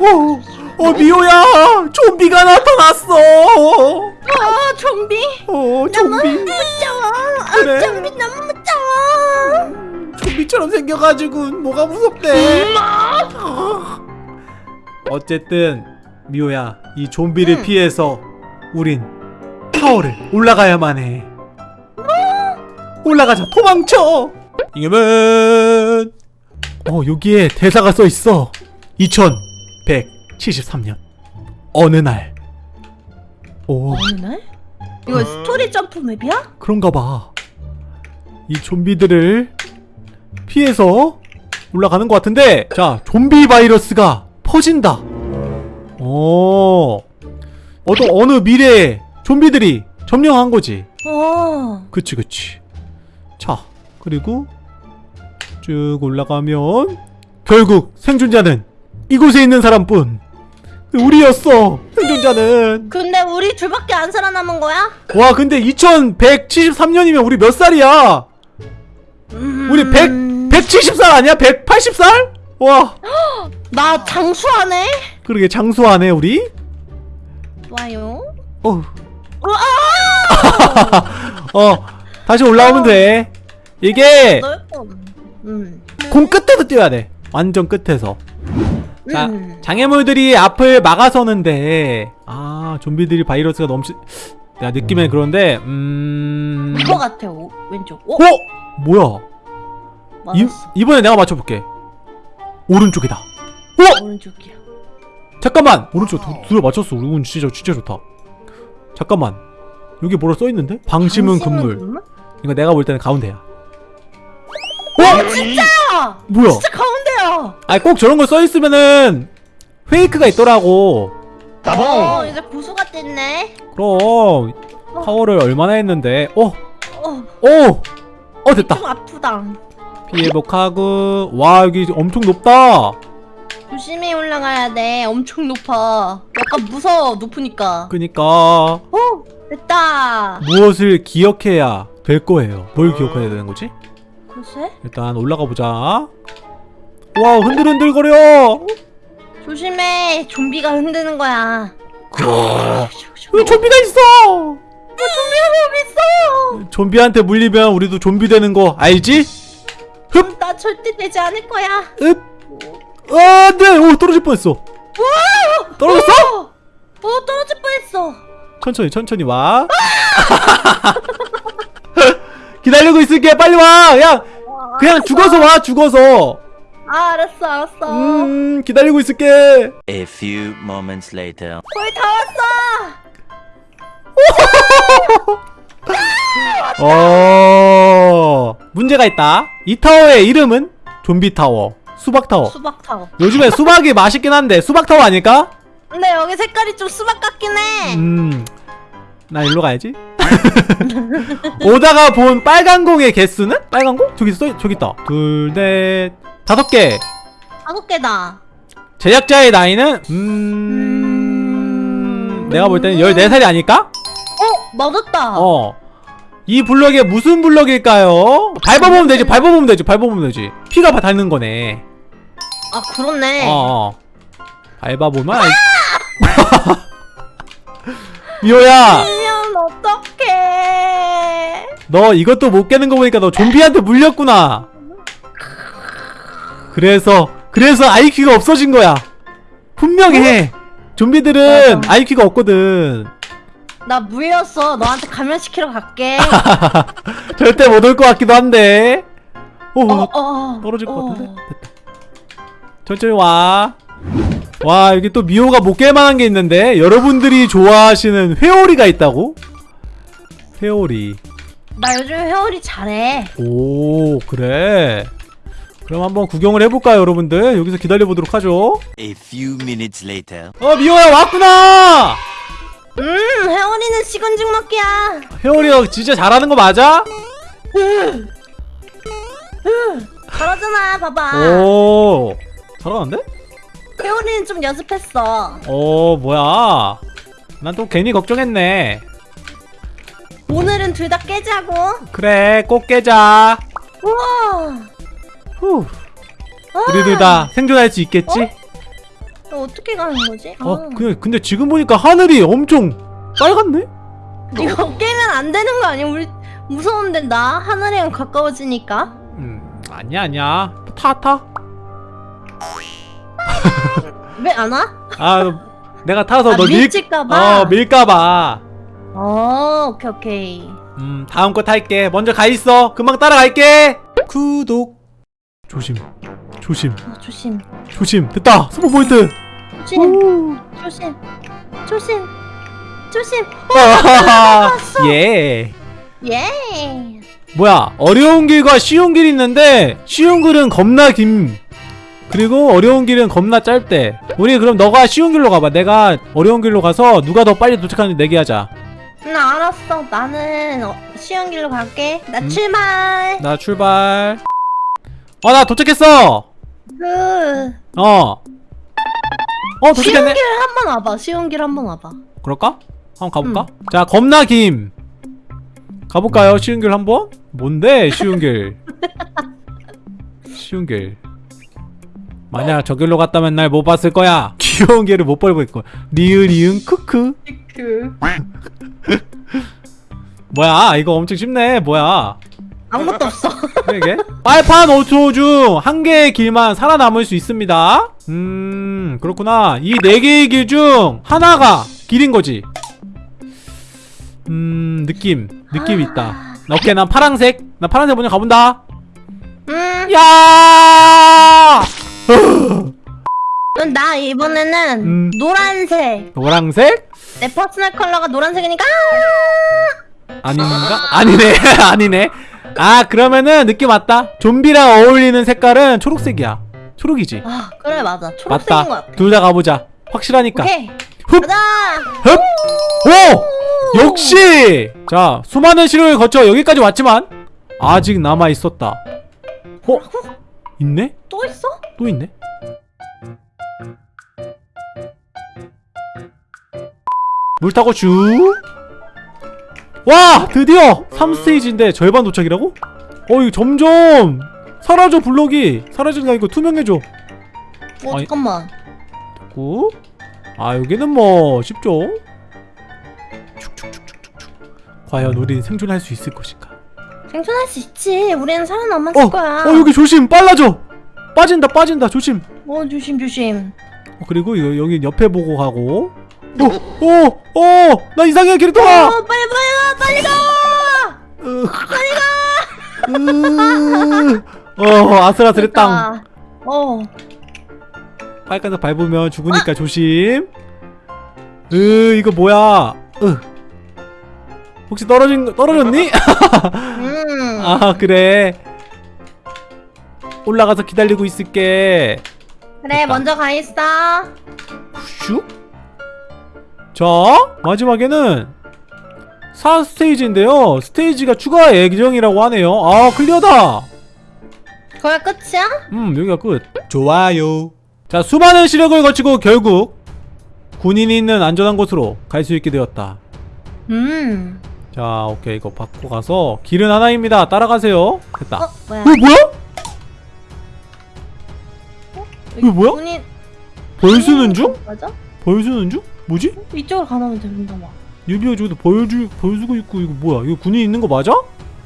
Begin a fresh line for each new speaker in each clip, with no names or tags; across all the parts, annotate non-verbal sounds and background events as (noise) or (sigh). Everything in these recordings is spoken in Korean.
어, 어 미호야 좀비가 나타났어.
아 좀비?
어 좀비.
무서워.
그래.
아 좀비 너무 무서워.
좀비처럼 생겨가지고 뭐가 무섭대? 어. 어쨌든 미호야 이 좀비를
응.
피해서 우린 타워를 올라가야만 해. 올라가자 도망쳐! 이겨면! 어 여기에 대사가 써있어 2173년 어느 날 오,
어느 날? 이거 스토리 점프 맵이야?
그런가 봐. 이 좀비들을 피해서 올라가는 것 같은데, 자, 좀비 바이러스가 퍼진다. 어, 어떤 어느 미래에 좀비들이 점령한 거지.
어
그치, 그치. 자, 그리고 쭉 올라가면 결국 생존자는 이곳에 있는 사람뿐. 우리였어. 생존자는.
근데 우리 둘밖에 안 살아남은 거야?
와, 근데 2173년이면 우리 몇 살이야?
음...
우리 100, 170살 아니야? 180살? 와 (gasps)
나 장수하네?
그러게 장수하네 우리
좋아요
어! (laughs) 어 다시 올라오면 돼 이게
음.
공 끝에서 뛰어야 돼 완전 끝에서 자
음.
장애물들이 앞을 막아서는데 아 좀비들이 바이러스가 넘치 내가 느끼면 그런데 음...
이거 같아 오, 왼쪽. 어?
어? 뭐야? 이,
맞았어.
이번에 내가 맞춰볼게. 오른쪽이다. 어?
오른쪽이야.
잠깐만! 오른쪽 두, 둘 맞췄어. 우리 운 진짜 진짜 좋다. 잠깐만. 여기 뭐라 써있는데? 방심은 금물. 이거 내가 볼 때는 가운데야. 어?
진짜!
뭐야?
진짜 가운데야.
아니 꼭 저런 거 써있으면은 페이크가 있더라고.
어 이제 고수가 됐네.
그럼 파워를 얼마나 했는데? 어?
어,
오! 어 됐다.
좀 아프다.
피해복하고. 와 여기 엄청 높다.
조심히 올라가야 돼. 엄청 높아. 약간 무서워 높으니까.
그니까.
어 됐다.
무엇을 기억해야 될 거예요? 뭘 기억해야 되는 거지?
글쎄
일단 올라가 보자. 와 흔들흔들거려.
조심해. 좀비가 흔드는 거야.
여기 좀비가 있어.
좀비가 너무 있어?
좀비한테 물리면 우리도 좀비 되는 거 알지? 흡!
나 절대 되지 않을 거야.
흡! 아, 안돼! 오 떨어질 뻔했어. 떨어졌어?
어, 어 떨어질 뻔했어.
천천히 천천히 와. (laughs) 기다리고 있을게. 빨리 와. 그냥 그냥 죽어서 와 죽어서.
아 알았어 알았어.
음 기다리고 있을게.
A few moments later.
거의 다 왔어! (laughs)
어 문제가 있다. 이 타워의 이름은? 좀비 타워. 수박 타워.
수박 타워.
요즘에 수박이 맛있긴 한데 수박 타워 아닐까?
근데 여기 색깔이 좀 수박 같긴 해.
음, 나 일로 가야지. (laughs) 오다가 본 빨간 공의 개수는? 빨간 공? 저기 써, 저기 있다. 둘, 넷, 다섯 개.
다섯 개다
제작자의 나이는 음, 내가 볼 때는 14살이 아닐까?
어 맞았다
어. 이 블럭이 무슨 블럭일까요? 밟아보면 되지, 밟아보면 되지, 밟아보면 되지. 피가 다 닿는 거네.
아 그렇네
어, 어. 밟아보면 알... (laughs) 미호야!
이면 어떡해
너 이것도 못 깨는 거 보니까 너 좀비한테 물렸구나. 그래서 그래서 IQ가 없어진 거야. 분명히 해. 좀비들은
맞아.
IQ가 없거든.
나 물렸어 너한테 감염시키러 갈게 (laughs)
절대 못 올 것 같기도 한데. 오,
어, 어,
떨어질 것
어.
같은데. 됐다. 천천히 와. 와 여기 또 미호가 못 깰만한 게 있는데 여러분들이 좋아하시는 회오리가 있다고? 회오리.
나 요즘 회오리 잘해
오 그래. 그럼 한번 구경을 해볼까요 여러분들? 여기서 기다려보도록 하죠.
A few minutes later.
어 미호야 왔구나
음 회오리는 식은 죽 먹기야
회오리가 진짜 잘하는 거 맞아?
잘하잖아 봐봐
오 잘하는데?
회오리는 좀 연습했어
오 뭐야 난 또 괜히 걱정했네
오늘은 둘 다 깨자고
그래 꼭 깨자
우와
후
아,
우리들 다 생존할 수 있겠지?
어, 어떻게 가는 거지? 아,
어 그냥 근데 지금 보니까 하늘이 엄청 빨갛네?
이거 깨면 안 되는 거 아니야? 우리 무서운데 나 하늘이랑 가까워지니까.
음 아니야 아니야 타 타. (laughs)
왜 안 와?
아 내가 타서
아,
너 밀.
밀칠까봐.
어 밀까봐.
어, 오케이 오케이.
음 다음 거 탈게. 먼저 가 있어. 금방 따라갈게. 구독. 조심. 조심.
어, 조심,
조심. 됐다. 스포 포인트.
조심, 조심, 조심, 조심.
아하하. (laughs) 예.
예.
뭐야 어려운 길과 쉬운 길이 있는데 쉬운 길은 겁나 김 그리고 어려운 길은 겁나 짧대 우리 그럼 너가 쉬운 길로 가봐 내가 어려운 길로 가서 누가 더 빨리 도착하는지 내기하자
나 알았어. 나는 어, 쉬운 길로 갈게. 나
음.
출발.
나 출발 어 나 도착했어 그어어
쉬운
도착했네
길 한 번 와봐. 쉬운 길 한 번 와봐.
그럴까? 한번 가볼까? 자 겁나 김 가볼까요 쉬운 길 한번? 뭔데 쉬운 길 (laughs) 쉬운 길 만약 저 길로 갔다면 날 못 봤을 거야. 귀여운 길을 못 밟을 거야 리은 리은 크크.
그 (laughs)
뭐야? 이거 엄청 쉽네. 뭐야?
아무것도 없어.
이게? 빨판 5초 중 한 개의 길만 살아남을 수 있습니다. 음 그렇구나. 이 네 개의 길 중 하나가 길인 거지. 음 느낌. 느낌 있다. 오케이 난 파랑색. 나 파란색 먼저 가본다.
음,
야
그럼 나 이번에는
음.
노란색.
노랑색
내 personal color가 노란색이니까.
아닌가 아니네 (laughs) 아니네 아 그러면은 느낌 왔다 좀비랑 어울리는 색깔은 초록색이야 초록이지
아, 그래 맞아. 초록색인 것
맞다
같아.
둘 다 가보자 확실하니까
오케이.
흡!
가자.
흡! 오! 역시! 자, 수많은 시련을 거쳐 여기까지 왔지만 아직 남아 있었다. 어? 있네?
또 있어?
또 있네? 물 타고 쭉. 와! 드디어 3스테이지인데 절반 도착이라고? 어, 이거 점점 사라져 블록이. 사라지는 게 아니고 투명해져.
어
아니.
잠깐만.
고. 아 여기는 뭐 쉽죠? 축축축축축축. 과연 우린 생존할 수 있을 것인가?
생존할 수 있지. 우리는 살아남았을
어,
거야.
어 여기 조심 빨라져. 빠진다 빠진다 조심.
어, 조심 조심.
어, 그리고 이거 여기 옆에 보고 가고. 어어어나 이상해 캐릭터가.
어, 빨리 빨리 가. 빨리 가.
빨리 가. 어 아슬아슬했당.
그러니까. 어.
빨간색 밟으면 죽으니까 조심. 으 이거 뭐야? 으. 혹시 떨어진 거- 떨어졌니?
음. (laughs)
아 그래 올라가서 기다리고 있을게
그래
됐다.
먼저 가 있어.
슉? 자 마지막에는 4스테이지인데요 스테이지가 추가 예정이라고 하네요 아 클리어다
거기가 끝이야?
음 여기가 끝 좋아요 자 수많은 시력을 거치고 결국 군인이 있는 안전한 곳으로 갈 수 있게 되었다
음.
자 오케이 이거 받고 가서 길은 하나입니다 따라가세요 됐다
어 뭐야?
어 뭐야? 이거 뭐야? 벌 쓰는 중?
맞아?
벌 쓰는 중? 뭐지?
이쪽으로 가면 된다 봐.
유비가 저기도 벌주 벌 쓰고 있고 이거 뭐야? 이거 군인 있는 거 맞아?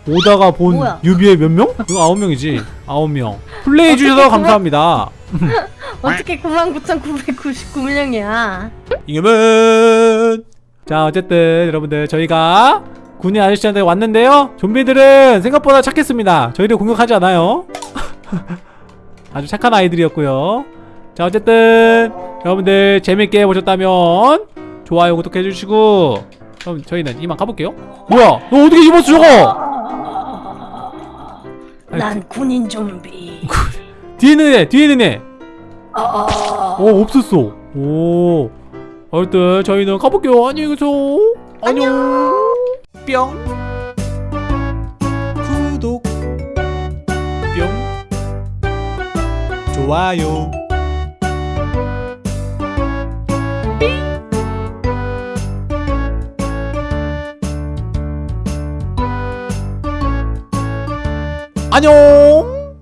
오다가 본
뭐야?
유비의 몇 명? 이거 아홉 명이지. 아홉 명. 플레이 주셔서 감사합니다. (laughs)
어떻게 99,999명이야?
이겨면. 자 어쨌든 여러분들 저희가 군인 아저씨한테 왔는데요. 좀비들은 생각보다 착했습니다. 저희를 공격하지 않아요. (laughs) 아주 착한 아이들이었고요. 자 어쨌든 여러분들 재밌게 보셨다면 좋아요 구독해 주시고 그럼 저희는 이만 가볼게요. 뭐야? 너 어떻게 입었어 저거? 아니,
난 군인 좀비. (laughs)
뒤에 있는 애, 뒤에 있는 애.
어.
어 없었어. 오. 어쨌든 저희는 가볼게요. 안녕히 계세요. 안녕. 뿅. 구독. 뿅. 좋아요. 안녕.